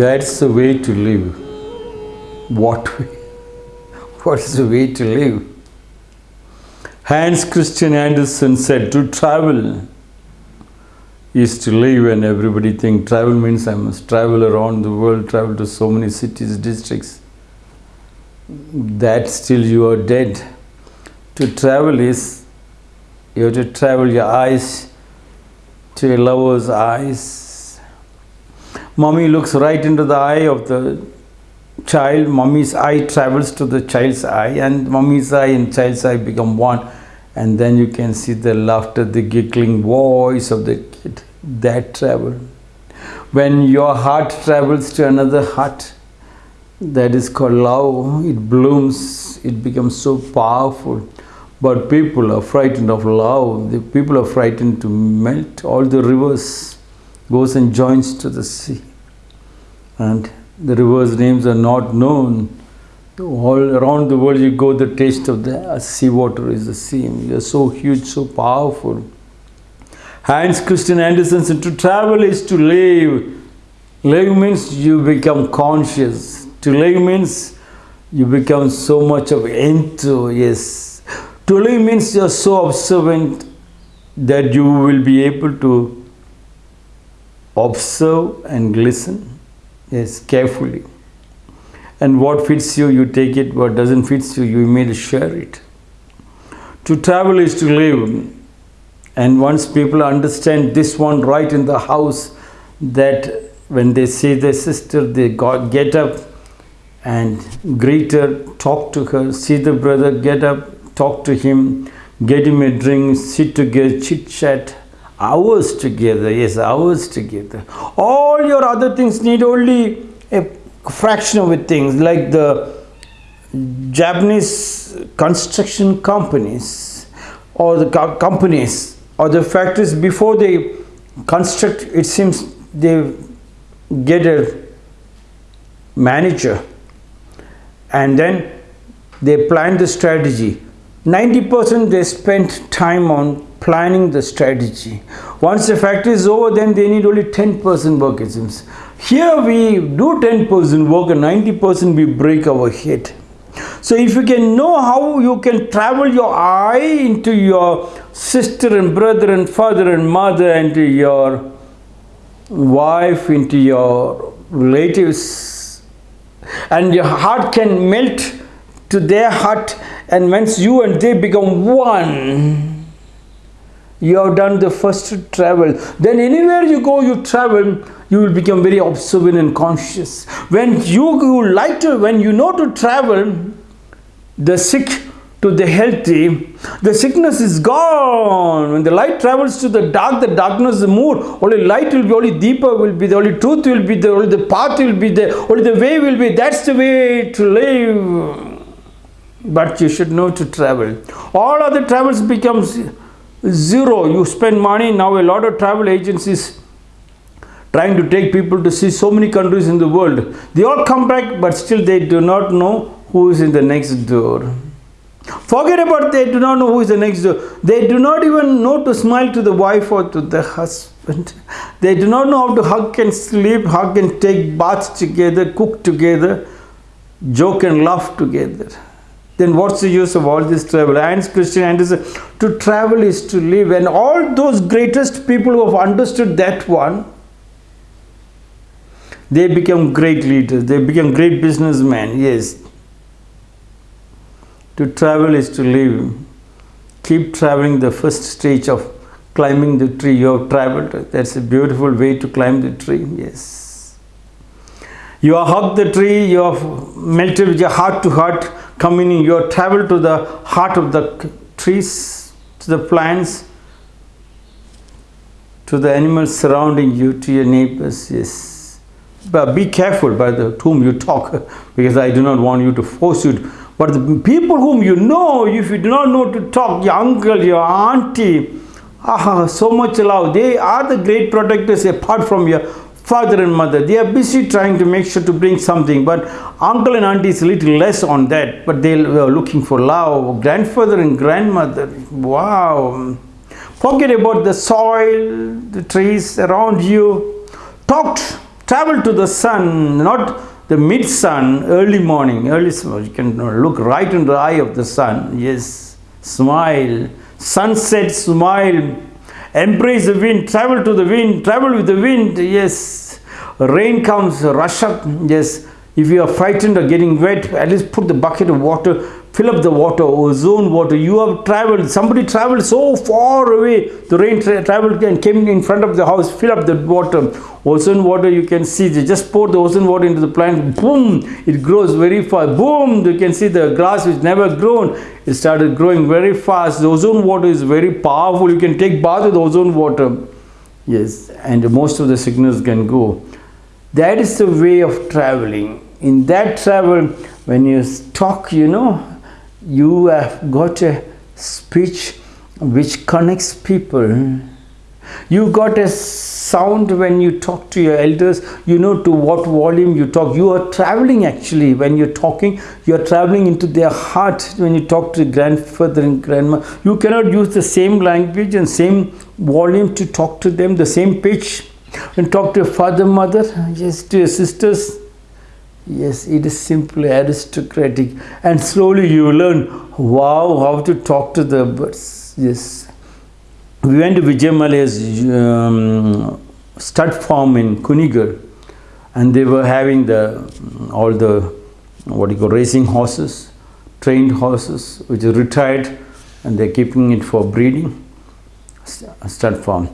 That's the way to live. What way? What's the way to live? Hans Christian Andersen said to travel is to live and everybody think travel means I must travel around the world, travel to so many cities, districts. That still you are dead. To travel is you have to travel your eyes to a lover's eyes. Mommy looks right into the eye of the child, mommy's eye travels to the child's eye, and mommy's eye and child's eye become one. And then you can see the laughter, the giggling voice of the kid. That travel. When your heart travels to another heart, that is called love. It blooms, it becomes so powerful. But people are frightened of love. The people are frightened to melt. All the rivers goes and joins to the sea. And the rivers' names are not known. All around the world you go, the taste of the uh, sea water is the same. They are so huge, so powerful. Hans Christian Andersen said, to travel is to live. Live means you become conscious. To live means you become so much of into, yes. To live means you are so observant that you will be able to observe and listen, yes, carefully. And what fits you, you take it. What doesn't fit you, you may share it. To travel is to live. And once people understand this one right in the house, that when they see their sister, they get up and greet her, talk to her, see the brother, get up, talk to him, get him a drink, sit together, chit chat, hours together, yes, hours together. All your other things need only a fraction of it things like the Japanese construction companies or the co companies or the factories before they construct it seems they get a manager and then they plan the strategy 90% they spend time on planning the strategy. Once the factory is over then they need only 10% work here we do 10% work and 90% we break our head. So if you can know how you can travel your eye into your sister and brother and father and mother and your wife into your relatives and your heart can melt to their heart and once you and they become one you have done the first travel. Then anywhere you go you travel you will become very observant and conscious. When you, you like to when you know to travel the sick to the healthy the sickness is gone. When the light travels to the dark the darkness is moved only light will be only deeper will be the only truth will be the only the path will be there only the way will be. That's the way to live. But you should know to travel. All other travels becomes zero you spend money. Now a lot of travel agencies trying to take people to see so many countries in the world. They all come back but still they do not know who is in the next door. Forget about they do not know who is the next door. They do not even know to smile to the wife or to the husband. They do not know how to hug and sleep hug and take baths together cook together joke and laugh together then what's the use of all this travel? Hans Christian Andersen, to travel is to live. And all those greatest people who have understood that one, they become great leaders. They become great businessmen. Yes. To travel is to live. Keep traveling the first stage of climbing the tree. You have traveled. That's a beautiful way to climb the tree. Yes. You have hugged the tree. You have melted with your heart to heart communing, you have traveled to the heart of the trees, to the plants, to the animals surrounding you, to your neighbors, yes. But be careful by the whom you talk, because I do not want you to force you. To, but the people whom you know, if you do not know to talk, your uncle, your auntie, ah, so much love, they are the great protectors apart from your father and mother they are busy trying to make sure to bring something but uncle and auntie is a little less on that but they were looking for love grandfather and grandmother wow forget about the soil the trees around you talk travel to the sun, not the mid sun, early morning, early. You can look right in the eye of the sun. Yes, smile. Sunset, smile. Embrace the wind, travel to the wind, travel with the wind. Yes, rain comes, rush up. Yes, if you are frightened or getting wet, at least put the bucket of water fill up the water, ozone water. You have traveled, somebody traveled so far away. The rain tra traveled and came in front of the house, fill up the water. Ozone water, you can see, they just pour the ozone water into the plant, boom, it grows very fast. Boom, you can see the grass which never grown, it started growing very fast. The ozone water is very powerful. You can take bath with ozone water. Yes, and most of the sickness can go. That is the way of traveling. In that travel, when you talk, you know, you have got a speech which connects people. You got a sound when you talk to your elders. You know to what volume you talk. You are traveling actually. When you're talking you are traveling into their heart. When you talk to grandfather and grandma you cannot use the same language and same volume to talk to them the same pitch and talk to your father mother yes to your sisters Yes, it is simply aristocratic. And slowly you learn, wow, how to talk to the birds. Yes. We went to Vijay Mallya's um, stud farm in Kunigal and they were having the all the what do you call racing horses, trained horses which are retired and they're keeping it for breeding stud farm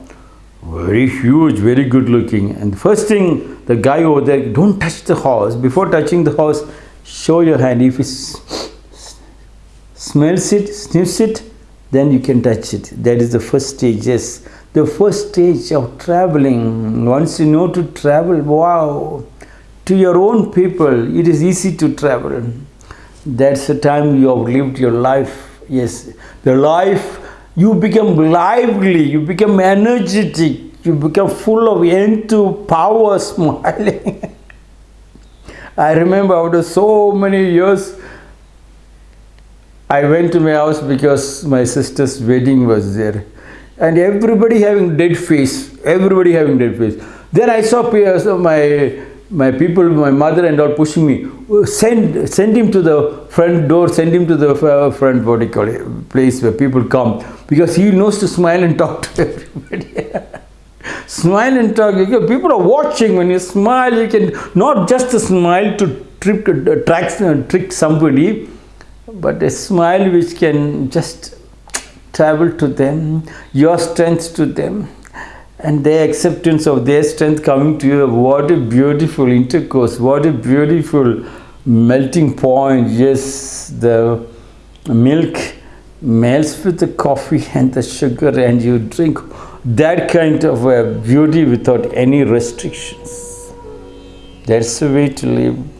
very huge, very good looking. And the first thing, the guy over there, don't touch the horse. Before touching the horse, show your hand. If it smells it, sniffs it, then you can touch it. That is the first stage, yes. The first stage of traveling, once you know to travel, wow, to your own people, it is easy to travel. That's the time you have lived your life. Yes, the life you become lively, you become energetic, you become full of into power, smiling. I remember after so many years, I went to my house because my sister's wedding was there. And everybody having dead face, everybody having dead face. Then I saw my my people, my mother and all pushing me, send, send him to the front door, send him to the uh, front, what do call it, place where people come. Because he knows to smile and talk to everybody. smile and talk. People are watching. When you smile, you can not just a smile to trick, uh, trick, uh, trick somebody, but a smile which can just travel to them, your strength to them and their acceptance of their strength coming to you. What a beautiful intercourse, what a beautiful melting point. Yes, the milk melts with the coffee and the sugar and you drink that kind of a beauty without any restrictions. That's the way to live.